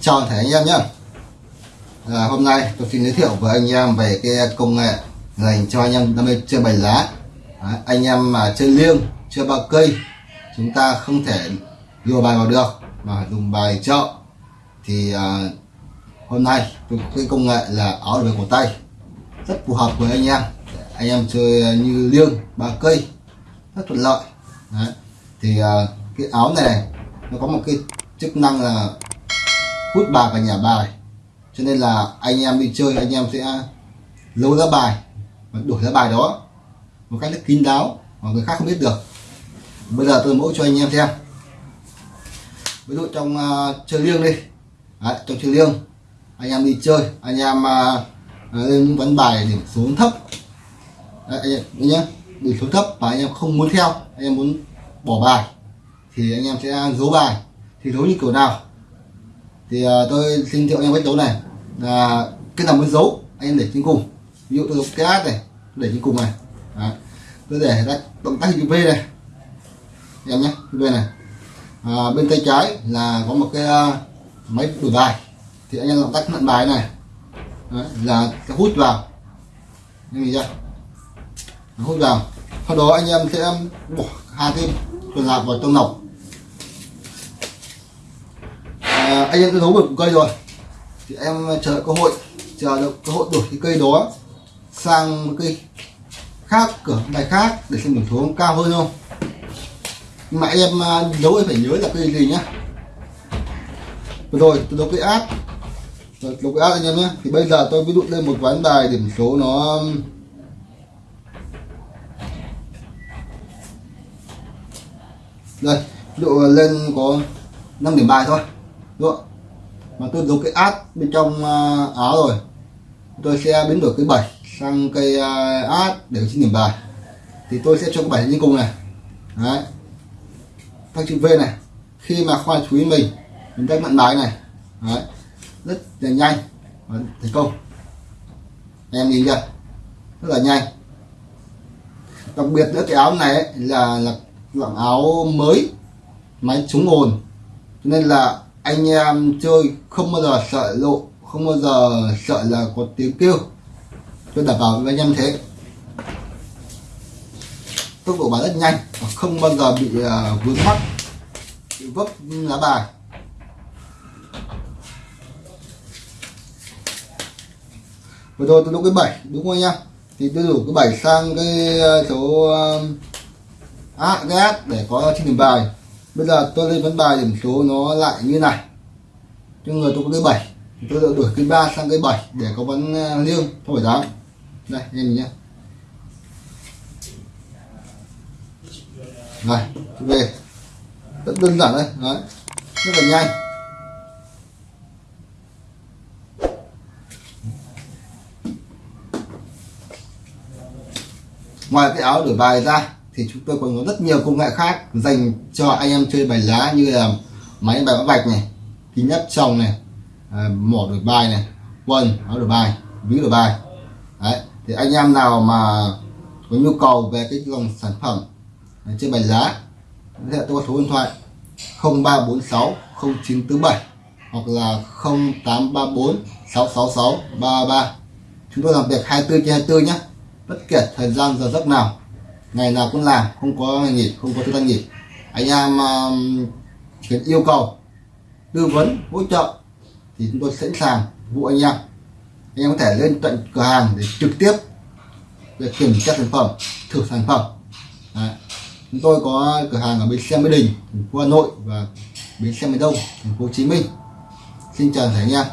chào thể anh em nhé. À, hôm nay tôi xin giới thiệu với anh em về cái công nghệ dành cho anh em đam mê chơi bài lá. À, anh em mà chơi liêng chơi ba cây chúng ta không thể lùa bài vào được mà dùng bài chợ. Thì à, hôm nay tôi cái công nghệ là áo về cổ tay. Rất phù hợp với anh em. Anh em chơi như liêng ba cây rất thuận lợi. Đấy. thì à, cái áo này nó có một cái chức năng là hút bài và nhả bài. Cho nên là anh em đi chơi anh em sẽ lôi ra bài và đổi ra bài đó một cách rất kín đáo mà người khác không biết được. Bây giờ tôi mẫu cho anh em xem. Ví dụ trong uh, chơi liêng đi. Đấy, trong chơi liêng anh em đi chơi anh em uh, lên ván bài điểm số thấp. Đấy, anh em nhé điểm số thấp và anh em không muốn theo anh em muốn bỏ bài thì anh em sẽ giấu bài. Thì giấu như kiểu nào? Thì uh, tôi xin thiệu em cách đấu này. Là cái nào muốn giấu anh em để trên cùng. Ví dụ tôi dùng cái át này để trên cùng này. Đấy. tôi để ra động tác chữ V này. Em nhé V này. À, bên tay trái là có một cái uh, máy đổi bài. Thì anh em động tác nhận bài này. Đấy, là hút vào. Như nhìn chưa? Hút vào. Sau đó anh em sẽ à, bỏ hai cái quần lại vào trong nọc à, anh em tôi đấu được một cây rồi. Thì em chờ cơ hội chờ được cơ hội đổi cái cây đó sang một cây khác cửa bài khác để xem điểm số cao hơn không. Nhưng mà em à, đấu em phải nhớ là cây gì nhá. Vừa rồi tôi đấu cây áp rồi đấu cây áp anh em nhé thì bây giờ tôi ví dụ lên một ván bài điểm số nó đây ví dụ lên có 5 điểm bài thôi đúng không? mà tôi giấu cái át bên trong à, áo rồi. Tôi sẽ biến đổi cái bảy sang cây át à, để xin điểm bài. Thì tôi sẽ cho cái bảy như cùng này. Đấy. Các chữ V này. Khi mà khoa chú ý mình mình đánh mặn bài này. Đấy. Rất là nhanh và thành công. Em nhìn chưa? Rất là nhanh. Đặc biệt nữa cái áo này ấy, là là dạng áo mới máy chống ồn. Cho nên là anh em chơi không bao giờ sợ lộ không bao giờ sợ là có tiếng kêu. Tôi đảm bảo với anh em thế. Tốc độ bán rất nhanh không bao giờ bị uh, vướng mắt bị vấp lá bài. Vừa rồi tôi đủ cái bảy đúng không anh em? Thì tôi đủ cái bảy sang cái số uh, à, à để có trên điểm bài bây giờ tôi lên vấn bài điểm số nó lại như này. Cho người tôi có cái bảy, tôi đã đổi cái ba sang cái bảy để có vấn à, liêng, không phải dám đây nhìn nhé này, về. Rất đơn giản đây, đấy. Rất là nhanh. Ngoài cái áo đổi bài ra thì chúng tôi còn có rất nhiều công nghệ khác dành cho anh em chơi bài lá như là máy bài bã vạch này kính áp tròng này à, mỏ đổi bài này quần áo đổi bài ví đổi bài. Đấy thì anh em nào mà có nhu cầu về cái dòng sản phẩm à, chơi bài lá thì tôi có số điện thoại 0346 0947 hoặc là 0834 666 33 chúng tôi làm việc 24 trên 24 nhé. Bất kể thời gian giờ giấc nào ngày nào cũng làm không có ngày nghỉ không có thứ gian nghỉ. Anh em uh, yêu cầu tư vấn hỗ trợ thì chúng tôi sẵn sàng vụ anh em. Anh em có thể lên tận cửa hàng để trực tiếp để kiểm tra sản phẩm thử sản phẩm. Đấy. chúng tôi có cửa hàng ở bến xe mỹ đình thành phố hà nội và bến xe miền đông thành phố hồ chí minh. Xin chào thầy anh em.